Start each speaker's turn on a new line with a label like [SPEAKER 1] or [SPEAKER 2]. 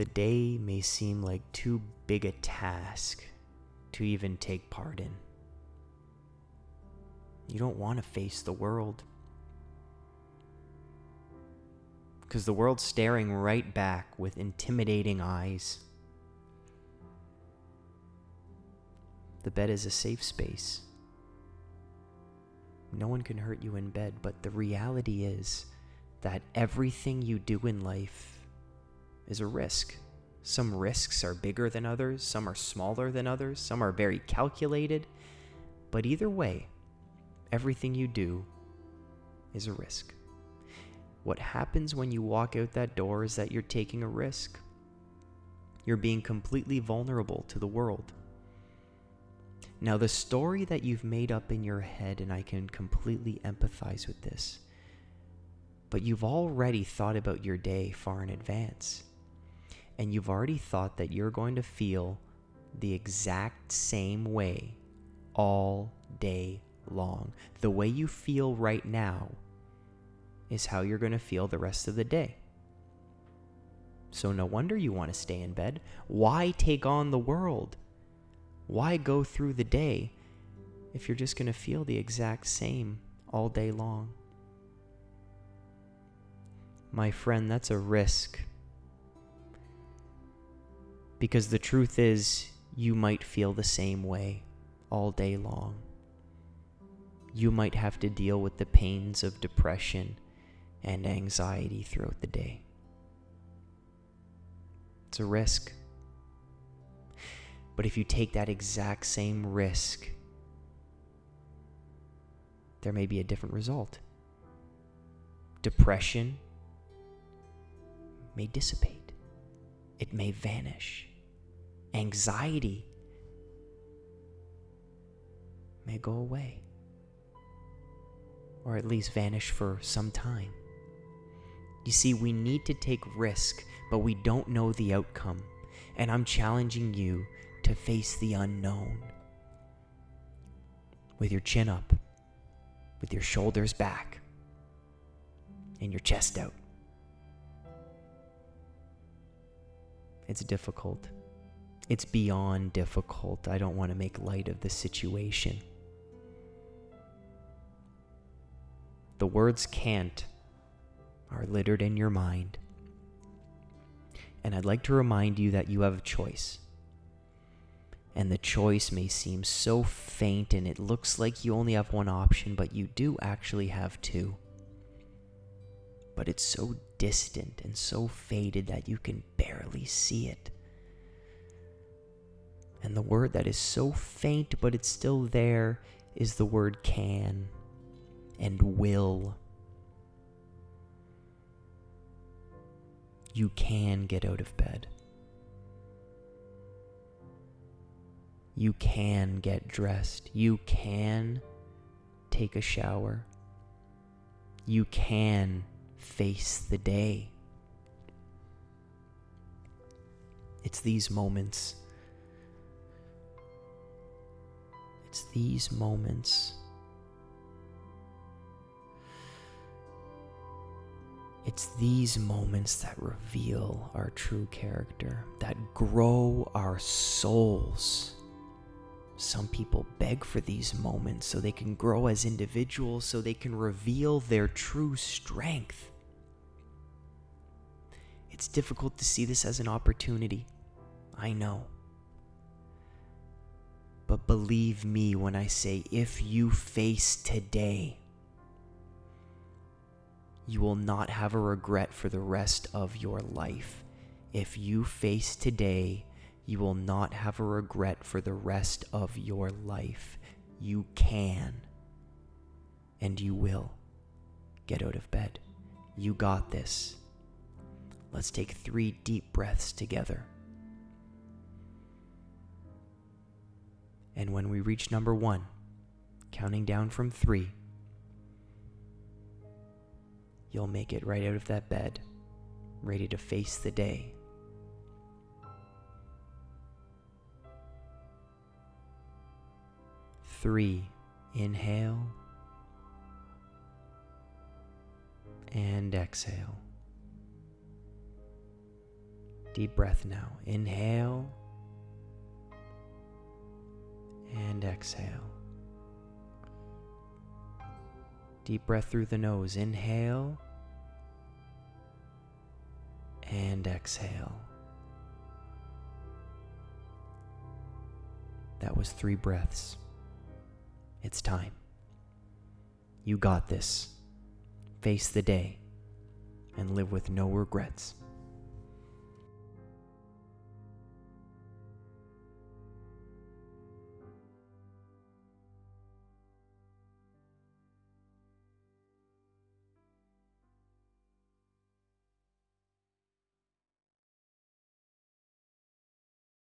[SPEAKER 1] the day may seem like too big a task to even take part in. You don't want to face the world. Because the world's staring right back with intimidating eyes. The bed is a safe space. No one can hurt you in bed, but the reality is that everything you do in life is a risk. Some risks are bigger than others, some are smaller than others, some are very calculated. But either way, everything you do is a risk. What happens when you walk out that door is that you're taking a risk. You're being completely vulnerable to the world. Now, the story that you've made up in your head, and I can completely empathize with this, but you've already thought about your day far in advance. And you've already thought that you're going to feel the exact same way all day long. The way you feel right now is how you're going to feel the rest of the day. So, no wonder you want to stay in bed. Why take on the world? Why go through the day if you're just going to feel the exact same all day long? My friend, that's a risk. Because the truth is, you might feel the same way all day long. You might have to deal with the pains of depression and anxiety throughout the day. It's a risk. But if you take that exact same risk, there may be a different result. Depression may dissipate, it may vanish. Anxiety may go away, or at least vanish for some time. You see, we need to take risk, but we don't know the outcome. And I'm challenging you to face the unknown. With your chin up, with your shoulders back, and your chest out. It's difficult. It's beyond difficult. I don't want to make light of the situation. The words can't are littered in your mind. And I'd like to remind you that you have a choice. And the choice may seem so faint and it looks like you only have one option, but you do actually have two. But it's so distant and so faded that you can barely see it. And the word that is so faint but it's still there is the word can and will. you can get out of bed. You can get dressed. You can take a shower. You can face the day. It's these moments. It's these moments It's these moments that reveal our true character, that grow our souls. Some people beg for these moments so they can grow as individuals, so they can reveal their true strength. It's difficult to see this as an opportunity. I know. But believe me when I say, if you face today, you will not have a regret for the rest of your life. If you face today, you will not have a regret for the rest of your life. You can and you will get out of bed. You got this. Let's take three deep breaths together. And when we reach number one, counting down from three, you'll make it right out of that bed, ready to face the day. Three, inhale and exhale. Deep breath now. Inhale and exhale. Deep breath through the nose. Inhale and exhale. That was three breaths. It's time. You got this. Face the day and live with no regrets.